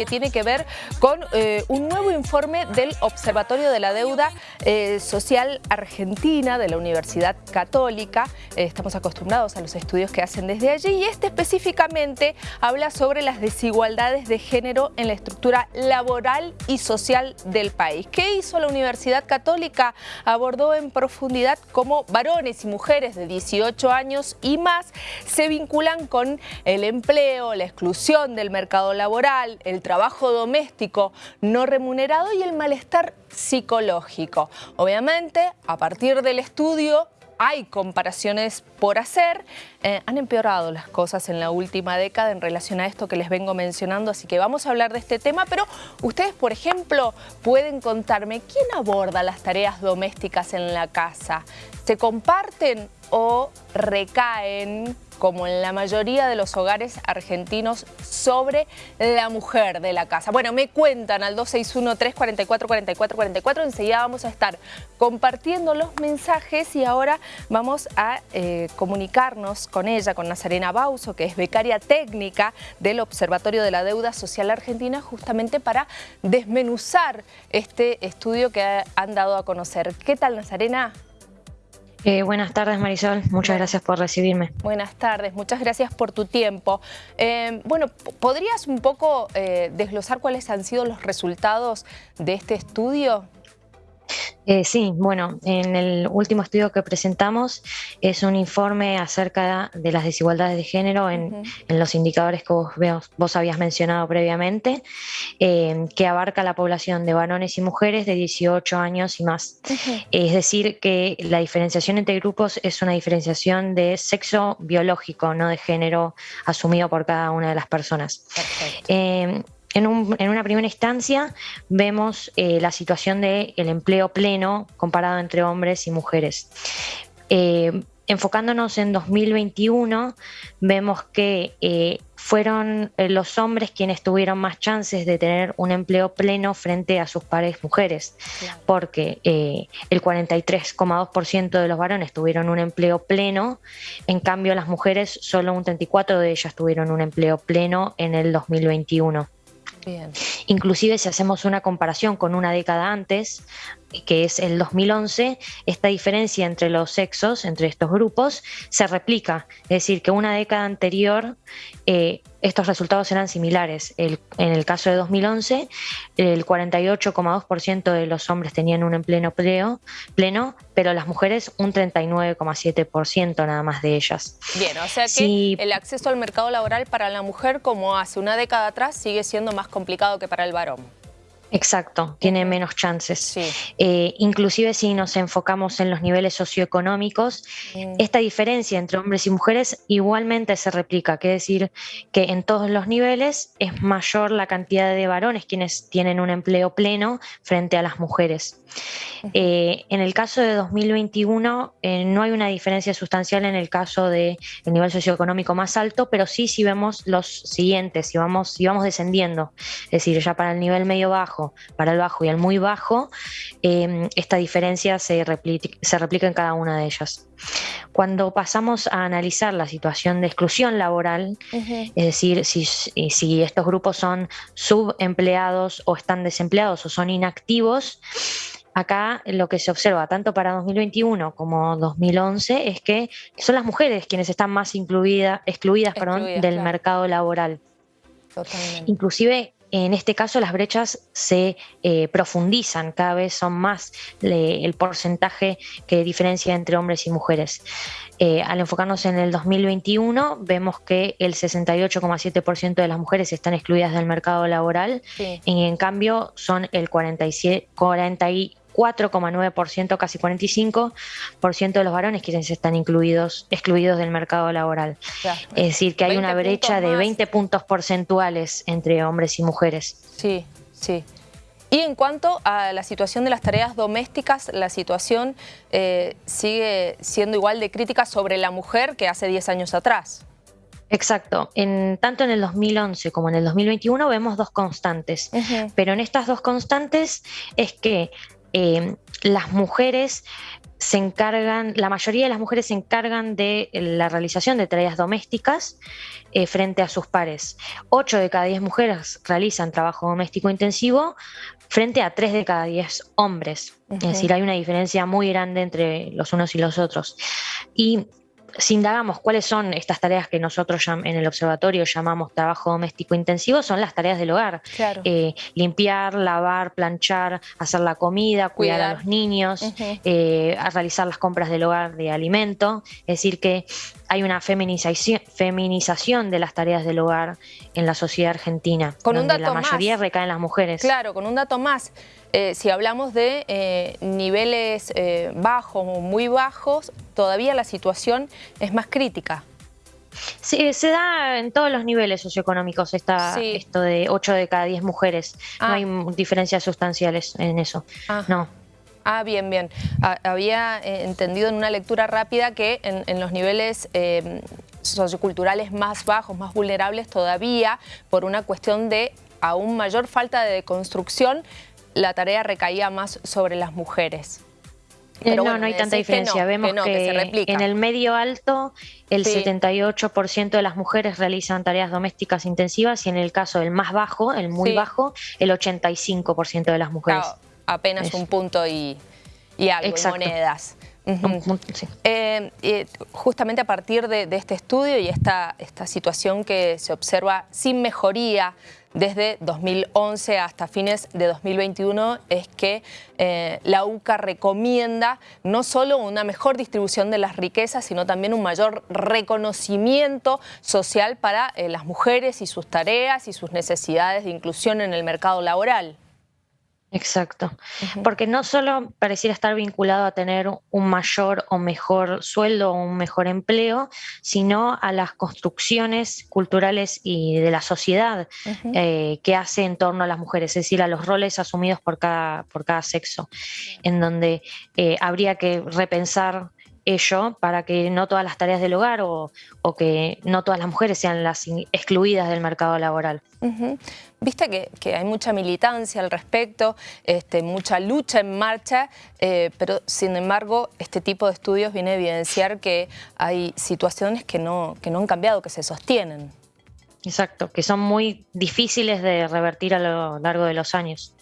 que tiene que ver con eh, un nuevo informe del Observatorio de la Deuda eh, Social Argentina de la Universidad Católica. Eh, estamos acostumbrados a los estudios que hacen desde allí y este específicamente habla sobre las desigualdades de género en la estructura laboral y social del país. ¿Qué hizo la Universidad Católica? Abordó en profundidad cómo varones y mujeres de 18 años y más se vinculan con el empleo, la exclusión del mercado laboral, el trabajo doméstico no remunerado y el malestar psicológico. Obviamente, a partir del estudio hay comparaciones por hacer. Eh, han empeorado las cosas en la última década en relación a esto que les vengo mencionando, así que vamos a hablar de este tema, pero ustedes, por ejemplo, pueden contarme quién aborda las tareas domésticas en la casa. ¿Se comparten o recaen como en la mayoría de los hogares argentinos, sobre la mujer de la casa. Bueno, me cuentan al 261-344-4444, enseguida vamos a estar compartiendo los mensajes y ahora vamos a eh, comunicarnos con ella, con Nazarena Bauso, que es becaria técnica del Observatorio de la Deuda Social Argentina, justamente para desmenuzar este estudio que han dado a conocer. ¿Qué tal, Nazarena? Eh, buenas tardes Marisol, muchas gracias por recibirme. Buenas tardes, muchas gracias por tu tiempo. Eh, bueno, ¿podrías un poco eh, desglosar cuáles han sido los resultados de este estudio? Eh, sí, bueno, en el último estudio que presentamos es un informe acerca de las desigualdades de género en, los indicadores que vos, habías mencionado previamente, eh, que abarca la población de varones y mujeres de 18 años y más. Es decir, que la diferenciación entre grupos es una diferenciación de sexo biológico, no de género asumido por cada una de las personas. Eh, en, una primera instancia vemos eh, la situación del empleo pleno comparado entre hombres y mujeres. Eh, enfocándonos en 2021, vemos que eh, fueron los hombres quienes tuvieron más chances de tener un empleo pleno frente a sus pares mujeres, porque el 43,2% de los varones tuvieron un empleo pleno, en cambio las mujeres, solo un 34% de ellas tuvieron un empleo pleno en el 2021. Inclusive si hacemos una comparación con una década antes, que es el 2011, esta diferencia entre los sexos, entre estos grupos, se replica. Es decir, que una década anterior eh, estos resultados eran similares. en el caso de 2011, el 48,2% de los hombres tenían un empleo pleno, pleno, pero las mujeres un 39,7% nada más de ellas. Bien, o sea que el acceso al mercado laboral para la mujer, como hace una década atrás, sigue siendo más complicado que para el varón. Exacto, tiene menos chances. Eh, inclusive si nos enfocamos en los niveles socioeconómicos, mm. esta diferencia entre hombres y mujeres igualmente se replica, quiere decir que en todos los niveles es mayor la cantidad de varones quienes tienen un empleo pleno frente a las mujeres. Eh, en el caso de 2021 eh, no hay una diferencia sustancial en el caso del nivel socioeconómico más alto, pero sí si vemos los siguientes, si vamos, si vamos descendiendo, es decir, ya para el nivel medio bajo, para el bajo y el muy bajo, em, esta diferencia se replica, se replica en cada una de ellas. Cuando pasamos a analizar la situación de exclusión laboral, es decir, si, si estos grupos son subempleados o están desempleados o son inactivos, Acá lo que se observa tanto para 2021 como 2011 es que son las mujeres quienes están más incluida, excluidas, del mercado laboral. Inclusive en este caso las brechas se eh, profundizan, cada vez son más el porcentaje que diferencia entre hombres y mujeres. Eh, al enfocarnos en el 2021, vemos que el 68,7% de las mujeres están excluidas del mercado laboral y en cambio son el 47, 4,9%, casi 45% de los varones quienes están incluidos, excluidos del mercado laboral. Es decir, que hay una brecha de 20 puntos porcentuales entre hombres y mujeres. Sí, sí. Y en cuanto a la situación de las tareas domésticas, la situación eh, sigue siendo igual de crítica sobre la mujer que hace 10 años atrás. Exacto. En, tanto en el 2011 como en el 2021 vemos dos constantes. Pero en estas dos constantes es que eh, las mujeres se encargan, la mayoría de las mujeres se encargan de la realización de tareas domésticas eh, frente a sus pares. Ocho de cada diez mujeres realizan trabajo doméstico intensivo frente a tres de cada diez hombres. Es decir, hay una diferencia muy grande entre los unos y los otros. Y si indagamos cuáles son estas tareas que nosotros en el observatorio llamamos trabajo doméstico intensivo, son las tareas del hogar. Eh, limpiar, lavar, planchar, hacer la comida, cuidar, a los niños, eh, realizar las compras del hogar de alimento. Es decir, que hay una feminización, feminización de las tareas del hogar en la sociedad argentina, con donde la mayoría recaen las mujeres. Claro, con un dato más. Eh, si hablamos de eh, niveles eh, bajos o muy bajos, todavía la situación es más crítica. Sí, se da en todos los niveles socioeconómicos esta, esto de 8 de cada 10 mujeres. No ah. hay diferencias sustanciales en eso. Ah. No. Ah, bien, bien. Ah, había entendido en una lectura rápida que en, los niveles socioculturales más bajos, más vulnerables todavía, por una cuestión de aún mayor falta de construcción, la tarea recaía más sobre las mujeres. Eh, no, no hay tanta diferencia. Vemos que, en el medio alto el 78% de las mujeres realizan tareas domésticas intensivas y en el caso del más bajo, el muy bajo, el 85% de las mujeres. Apenas un punto y, algo, monedas. Eh, justamente a partir de, este estudio y esta, esta situación que se observa sin mejoría desde 2011 hasta fines de 2021 es que eh, la UCA recomienda no solo una mejor distribución de las riquezas, sino también un mayor reconocimiento social para eh, las mujeres y sus tareas y sus necesidades de inclusión en el mercado laboral. Exacto, porque no solo pareciera estar vinculado a tener un mayor o mejor sueldo o un mejor empleo, sino a las construcciones culturales y de la sociedad eh, que hace en torno a las mujeres, es decir, a los roles asumidos por cada, por cada sexo, en donde eh, habría que repensar ello para que no todas las tareas del hogar o, que no todas las mujeres sean las excluidas del mercado laboral. Viste que, hay mucha militancia al respecto, este, mucha lucha en marcha, eh, pero sin embargo este tipo de estudios viene a evidenciar que hay situaciones que no, que no han cambiado, que se sostienen. Exacto, que son muy difíciles de revertir a lo largo de los años.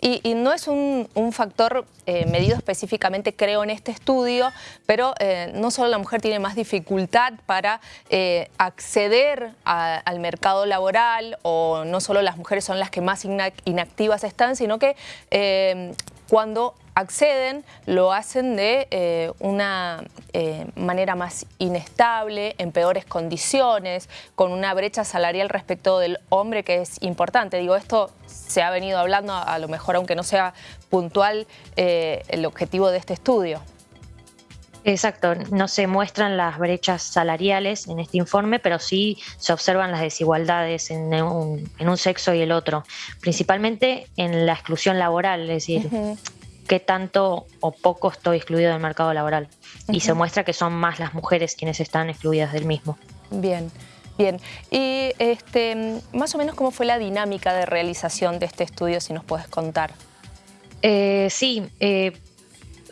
Y, no es un, factor eh, medido específicamente, creo, en este estudio, pero eh, no solo la mujer tiene más dificultad para eh, acceder al mercado laboral o no solo las mujeres son las que más inactivas están, sino que cuando acceden, lo hacen de eh, una eh, manera más inestable, en peores condiciones, con una brecha salarial respecto del hombre que es importante. Digo, esto se ha venido hablando, a, lo mejor aunque no sea puntual eh, el objetivo de este estudio. Exacto, no se muestran las brechas salariales en este informe, pero sí se observan las desigualdades en un, sexo y el otro, principalmente en la exclusión laboral, es decir, qué tanto o poco estoy excluido del mercado laboral. Y se muestra que son más las mujeres quienes están excluidas del mismo. Bien. Bien, y este, más o menos cómo fue la dinámica de realización de este estudio, si nos puedes contar. Eh, sí, eh,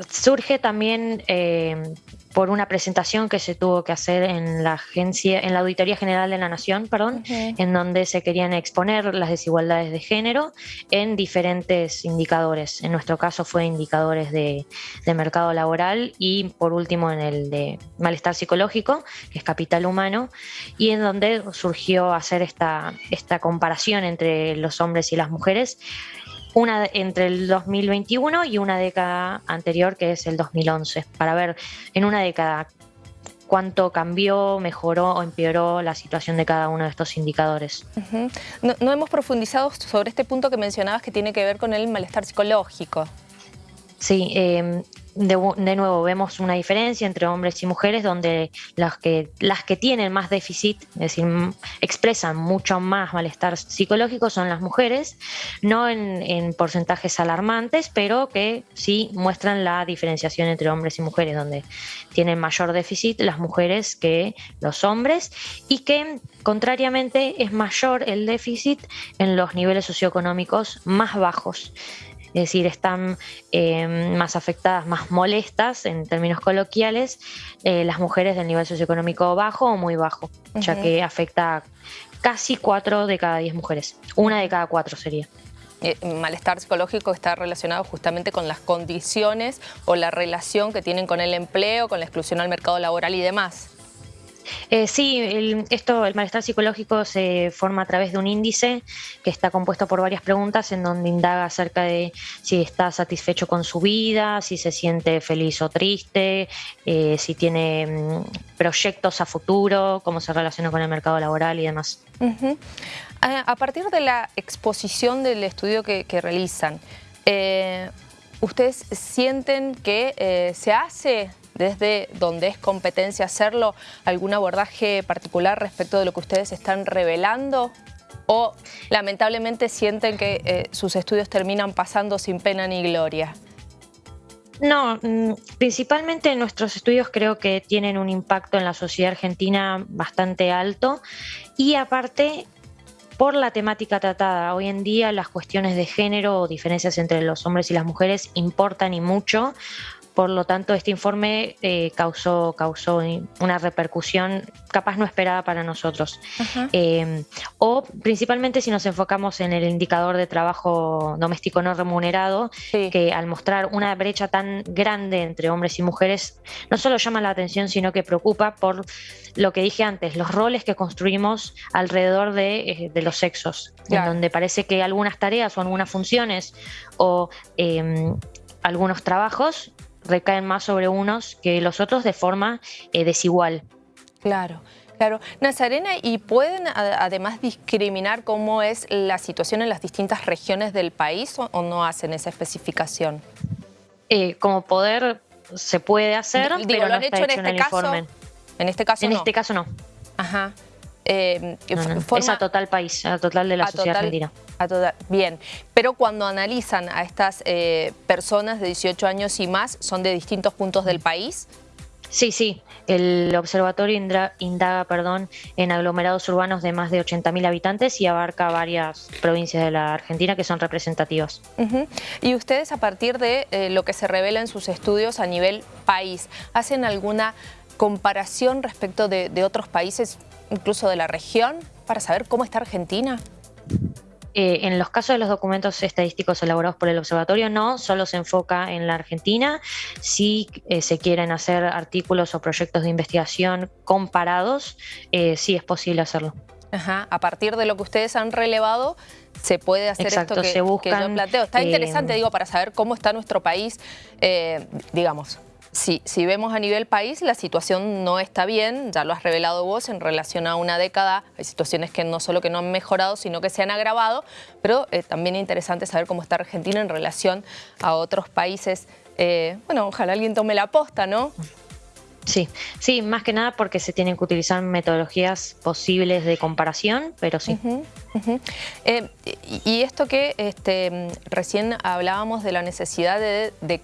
surge también eh, por una presentación que se tuvo que hacer en la agencia, en la Auditoría General de la Nación, perdón, en donde se querían exponer las desigualdades de género en diferentes indicadores. En nuestro caso fue indicadores de, mercado laboral y por último en el de malestar psicológico, que es capital humano, y en donde surgió hacer esta, esta comparación entre los hombres y las mujeres una entre el 2021 y una década anterior, que es el 2011, para ver en una década cuánto cambió, mejoró o empeoró la situación de cada uno de estos indicadores. no, hemos profundizado sobre este punto que mencionabas que tiene que ver con el malestar psicológico. Sí, eh, de, nuevo vemos una diferencia entre hombres y mujeres donde las que, las que tienen más déficit, es decir, expresan mucho más malestar psicológico son las mujeres, no en, porcentajes alarmantes, pero que sí muestran la diferenciación entre hombres y mujeres, donde tienen mayor déficit las mujeres que los hombres y que contrariamente es mayor el déficit en los niveles socioeconómicos más bajos. Es decir, están eh, más afectadas, más molestas en términos coloquiales, eh, las mujeres del nivel socioeconómico bajo o muy bajo, ya que afecta casi 4 de cada 10 mujeres, una de cada 4 sería. Eh, malestar psicológico está relacionado justamente con las condiciones o la relación que tienen con el empleo, con la exclusión al mercado laboral y demás. Eh, sí, el, esto, el malestar psicológico se forma a través de un índice que está compuesto por varias preguntas en donde indaga acerca de si está satisfecho con su vida, si se siente feliz o triste, eh, si tiene mm, proyectos a futuro, cómo se relaciona con el mercado laboral y demás. a, partir de la exposición del estudio que, realizan, eh, ¿ustedes sienten que se hace desde donde es competencia hacerlo, algún abordaje particular respecto de lo que ustedes están revelando? ¿O lamentablemente sienten que eh, sus estudios terminan pasando sin pena ni gloria? No, mm, principalmente nuestros estudios creo que tienen un impacto en la sociedad argentina bastante alto y aparte por la temática tratada. Hoy en día las cuestiones de género o diferencias entre los hombres y las mujeres importan y mucho por lo tanto, este informe eh, causó, causó una repercusión capaz no esperada para nosotros. Eh, o principalmente si nos enfocamos en el indicador de trabajo doméstico no remunerado, que al mostrar una brecha tan grande entre hombres y mujeres, no solo llama la atención, sino que preocupa por lo que dije antes, los roles que construimos alrededor de, eh, los sexos, en donde parece que algunas tareas o algunas funciones o em, algunos trabajos recaen más sobre unos que los otros de forma eh, desigual. Claro. Claro. Nazarena, ¿y pueden además discriminar cómo es la situación en las distintas regiones del país o, no hacen esa especificación? Eh, como poder se puede hacer, pero no está hecho, en, este caso, En este caso En este caso no. Ajá. Eh, es a total país, a total de la sociedad argentina. bien, pero cuando analizan a estas eh, personas de 18 años y más, ¿son de distintos puntos del país? Sí, sí. El observatorio indaga perdón, en aglomerados urbanos de más de 80.000 habitantes y abarca varias provincias de la Argentina que son representativas. Y ustedes a partir de eh, lo que se revela en sus estudios a nivel país, ¿hacen alguna comparación respecto de otros países incluso de la región, para saber cómo está Argentina? Eh, en los casos de los documentos estadísticos elaborados por el observatorio, no, solo se enfoca en la Argentina. Si eh, se quieren hacer artículos o proyectos de investigación comparados, eh, sí es posible hacerlo. Ajá. A partir de lo que ustedes han relevado, se puede hacer esto que, se buscan, yo planteo. Está interesante, digo, para saber cómo está nuestro país, digamos, si, si vemos a nivel país, la situación no está bien, ya lo has revelado vos, en relación a una década hay situaciones que no solo que no han mejorado, sino que se han agravado, pero eh, también es interesante saber cómo está Argentina en relación a otros países. Eh, bueno, ojalá alguien tome la posta, ¿no? Sí, sí, más que nada porque se tienen que utilizar metodologías posibles de comparación, pero sí. Eh, y esto que este, recién hablábamos de la necesidad de de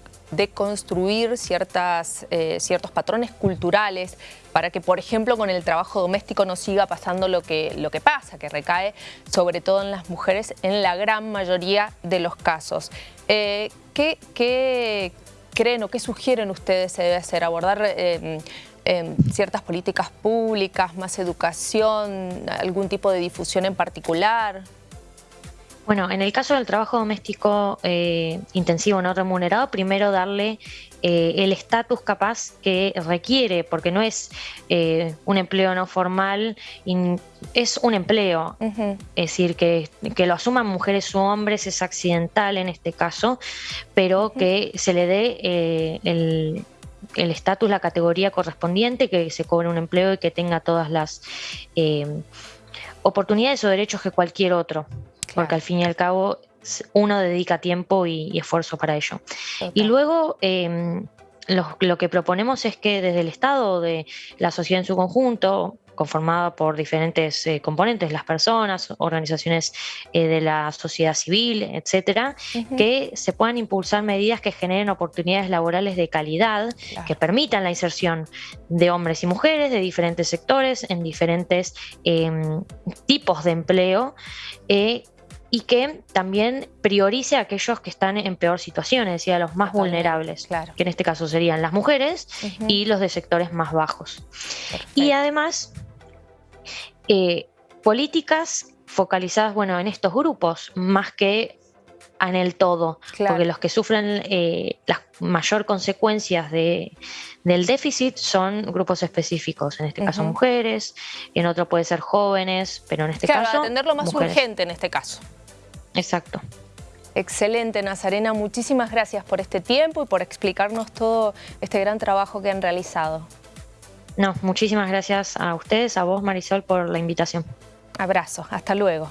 construir ciertas, eh, ciertos patrones culturales para que, por ejemplo, con el trabajo doméstico no siga pasando lo que, lo que pasa, que recae sobre todo en las mujeres en la gran mayoría de los casos. Eh, ¿qué, creen o qué sugieren ustedes se debe hacer? ¿Abordar em, em, ciertas políticas públicas, más educación, algún tipo de difusión en particular? Bueno, en el caso del trabajo doméstico eh, intensivo no remunerado, primero darle eh, el estatus capaz que requiere, porque no es eh, un empleo no formal, es un empleo. Es decir, que, lo asuman mujeres u hombres es accidental en este caso, pero que se le dé el el estatus, la categoría correspondiente, que se cobre un empleo y que tenga todas las oportunidades o derechos que cualquier otro porque al fin y al cabo uno dedica tiempo y, esfuerzo para ello. Y luego em, lo, que proponemos es que desde el Estado, de la sociedad en su conjunto, conformada por diferentes eh, componentes, las personas, organizaciones eh, de la sociedad civil, etcétera, que se puedan impulsar medidas que generen oportunidades laborales de calidad, que permitan la inserción de hombres y mujeres de diferentes sectores en diferentes em, tipos de empleo. Y que también priorice a aquellos que están en peor situación, es decir, a los más vulnerables, que en este caso serían las mujeres y los de sectores más bajos. Y además, eh, políticas focalizadas bueno, en estos grupos, más que en el todo, porque los que sufren eh, las mayor consecuencias de, del déficit son grupos específicos, en este caso mujeres, en otro puede ser jóvenes, pero en este caso... atender lo más urgente en este caso. Exacto. Excelente, Nazarena. Muchísimas gracias por este tiempo y por explicarnos todo este gran trabajo que han realizado. No, muchísimas gracias a ustedes, a vos Marisol, por la invitación. Abrazo, hasta luego.